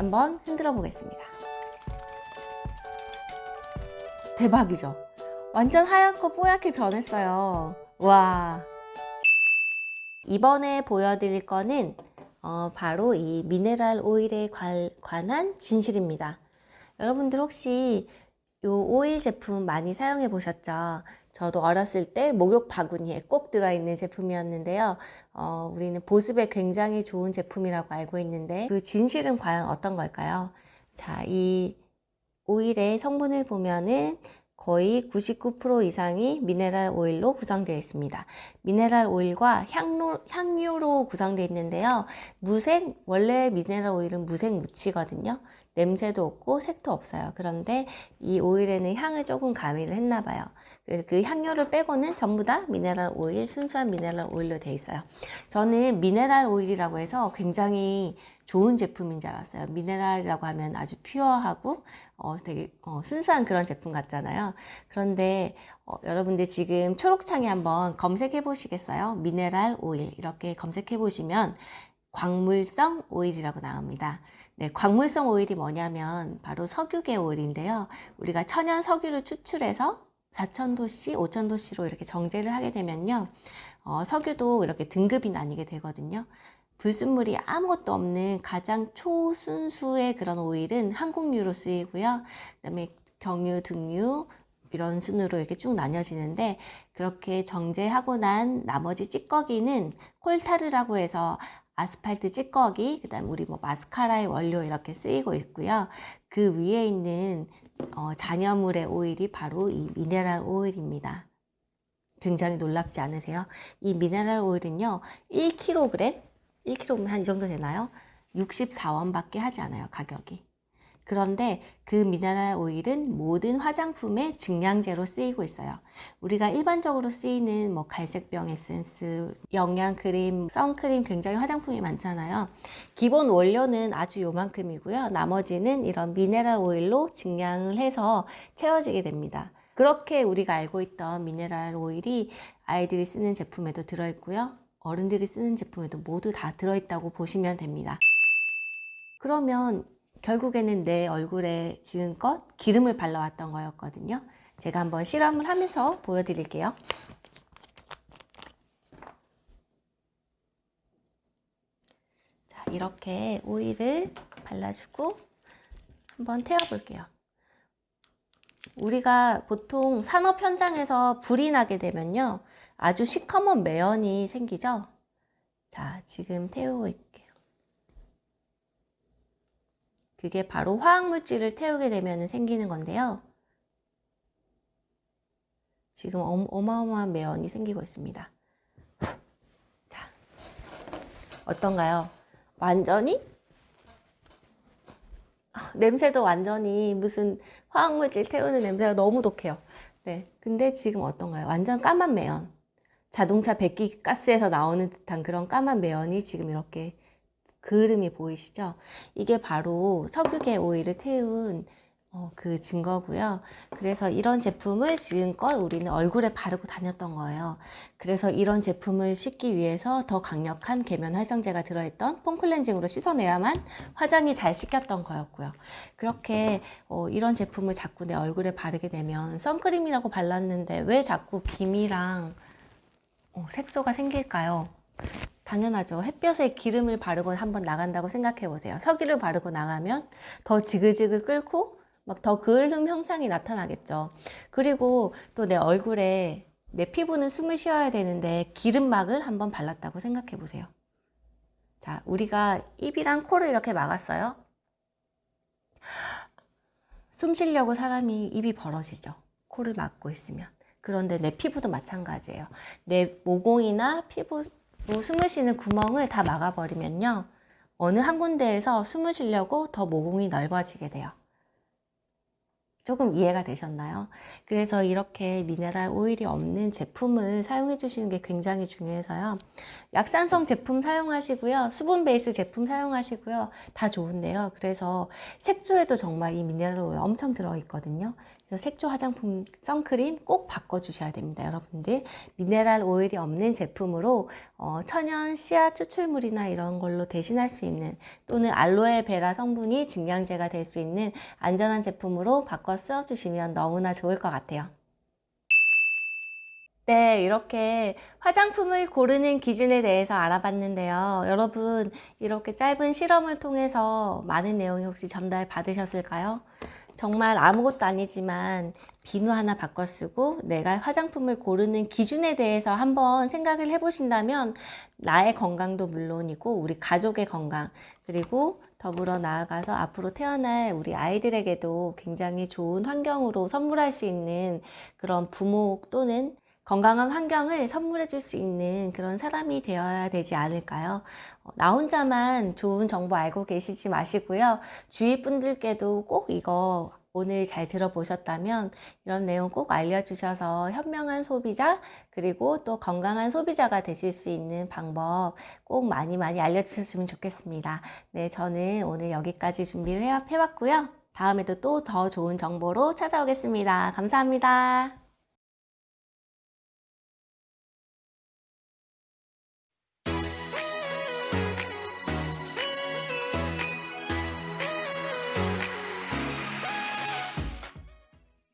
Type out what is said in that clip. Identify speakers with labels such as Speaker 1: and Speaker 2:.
Speaker 1: 한번 흔들어 보겠습니다. 대박이죠? 완전 하얗고 뽀얗게 변했어요. 와. 이번에 보여드릴 거는 어, 바로 이 미네랄 오일에 관, 관한 진실입니다. 여러분들 혹시 이 오일 제품 많이 사용해 보셨죠? 저도 어렸을 때 목욕 바구니에 꼭 들어있는 제품이었는데요. 어, 우리는 보습에 굉장히 좋은 제품이라고 알고 있는데 그 진실은 과연 어떤 걸까요? 자, 이 오일의 성분을 보면은 거의 99% 이상이 미네랄 오일로 구성되어 있습니다. 미네랄 오일과 향로, 향료로 구성되어 있는데요. 무색, 원래 미네랄 오일은 무색 무치거든요. 냄새도 없고 색도 없어요. 그런데 이 오일에는 향을 조금 가미를 했나 봐요. 그래서 그 향료를 빼고는 전부 다 미네랄 오일, 순수한 미네랄 오일로 되어 있어요. 저는 미네랄 오일이라고 해서 굉장히 좋은 제품인 줄 알았어요. 미네랄이라고 하면 아주 퓨어하고 어, 되게 어, 순수한 그런 제품 같잖아요. 그런데 어, 여러분들 지금 초록창에 한번 검색해 보시겠어요? 미네랄 오일 이렇게 검색해 보시면 광물성 오일이라고 나옵니다. 네, 광물성 오일이 뭐냐면 바로 석유계 오일인데요. 우리가 천연 석유를 추출해서 4,000도씨, 5,000도씨로 이렇게 정제를 하게 되면요. 어, 석유도 이렇게 등급이 나뉘게 되거든요. 불순물이 아무것도 없는 가장 초순수의 그런 오일은 항공유로 쓰이고요. 그 다음에 경유, 등유, 이런 순으로 이렇게 쭉 나뉘어지는데 그렇게 정제하고 난 나머지 찌꺼기는 콜타르라고 해서 아스팔트 찌꺼기, 그 다음 우리 뭐 마스카라의 원료 이렇게 쓰이고 있고요. 그 위에 있는 어, 잔여물의 오일이 바로 이 미네랄 오일입니다. 굉장히 놀랍지 않으세요? 이 미네랄 오일은요, 1kg, 1kg면 한 이 정도 되나요? 64원밖에 하지 않아요, 가격이. 그런데 그 미네랄 오일은 모든 화장품의 증량제로 쓰이고 있어요. 우리가 일반적으로 쓰이는 뭐 갈색병 에센스, 영양크림, 선크림 굉장히 화장품이 많잖아요. 기본 원료는 아주 요만큼이고요. 나머지는 이런 미네랄 오일로 증량을 해서 채워지게 됩니다. 그렇게 우리가 알고 있던 미네랄 오일이 아이들이 쓰는 제품에도 들어있고요. 어른들이 쓰는 제품에도 모두 다 들어있다고 보시면 됩니다. 그러면 결국에는 내 얼굴에 지금껏 기름을 발라왔던 거였거든요. 제가 한번 실험을 하면서 보여드릴게요. 자, 이렇게 오일을 발라주고 한번 태워볼게요. 우리가 보통 산업 현장에서 불이 나게 되면요. 아주 시커먼 매연이 생기죠. 자, 지금 태우고 있게요. 그게 바로 화학물질을 태우게 되면 생기는 건데요. 지금 어마어마한 매연이 생기고 있습니다. 자, 어떤가요? 완전히? 아, 냄새도 완전히 무슨 화학물질 태우는 냄새가 너무 독해요. 네, 근데 지금 어떤가요? 완전 까만 매연. 자동차 배기 가스에서 나오는 듯한 그런 까만 매연이 지금 이렇게 그름이 보이시죠? 이게 바로 석유계 오일을 태운 어, 그 증거고요. 그래서 이런 제품을 지금껏 우리는 얼굴에 바르고 다녔던 거예요. 그래서 이런 제품을 씻기 위해서 더 강력한 계면 활성제가 들어있던 폼클렌징으로 씻어내야만 화장이 잘 씻겼던 거였고요. 그렇게 어, 이런 제품을 자꾸 내 얼굴에 바르게 되면 선크림이라고 발랐는데 왜 자꾸 김이랑 어, 색소가 생길까요? 당연하죠. 햇볕에 기름을 바르고 한번 나간다고 생각해 보세요. 석유를 바르고 나가면 더 지글지글 끓고 막 더 그을름 형상이 나타나겠죠. 그리고 또 내 얼굴에 내 피부는 숨을 쉬어야 되는데 기름막을 한번 발랐다고 생각해 보세요. 자, 우리가 입이랑 코를 이렇게 막았어요. 숨 쉬려고 사람이 입이 벌어지죠. 코를 막고 있으면. 그런데 내 피부도 마찬가지예요. 내 모공이나 피부 뭐 숨을 쉬는 구멍을 다 막아버리면요. 어느 한 군데에서 숨을 쉬려고 더 모공이 넓어지게 돼요. 조금 이해가 되셨나요? 그래서 이렇게 미네랄 오일이 없는 제품을 사용해 주시는 게 굉장히 중요해서요. 약산성 제품 사용하시고요. 수분 베이스 제품 사용하시고요. 다 좋은데요. 그래서 색조에도 정말 이 미네랄 오일 엄청 들어있거든요. 그래서 색조 화장품 선크림 꼭 바꿔주셔야 됩니다. 여러분들 미네랄 오일이 없는 제품으로 어, 천연 씨앗 추출물이나 이런 걸로 대신할 수 있는 또는 알로에베라 성분이 증량제가 될 수 있는 안전한 제품으로 바꿔 써주시면 너무나 좋을 것 같아요. 네, 이렇게 화장품을 고르는 기준에 대해서 알아봤는데요. 여러분, 이렇게 짧은 실험을 통해서 많은 내용이 혹시 전달 받으셨을까요? 정말 아무것도 아니지만 비누 하나 바꿔 쓰고 내가 화장품을 고르는 기준에 대해서 한번 생각을 해보신다면 나의 건강도 물론이고 우리 가족의 건강 그리고 더불어 나아가서 앞으로 태어날 우리 아이들에게도 굉장히 좋은 환경으로 선물할 수 있는 그런 부모 또는 건강한 환경을 선물해 줄 수 있는 그런 사람이 되어야 되지 않을까요? 어, 나 혼자만 좋은 정보 알고 계시지 마시고요. 주위 분들께도 꼭 이거 오늘 잘 들어보셨다면 이런 내용 꼭 알려주셔서 현명한 소비자 그리고 또 건강한 소비자가 되실 수 있는 방법 꼭 많이 많이 알려주셨으면 좋겠습니다. 네, 저는 오늘 여기까지 준비를 해, 해봤고요. 다음에도 또 더 좋은 정보로 찾아오겠습니다. 감사합니다.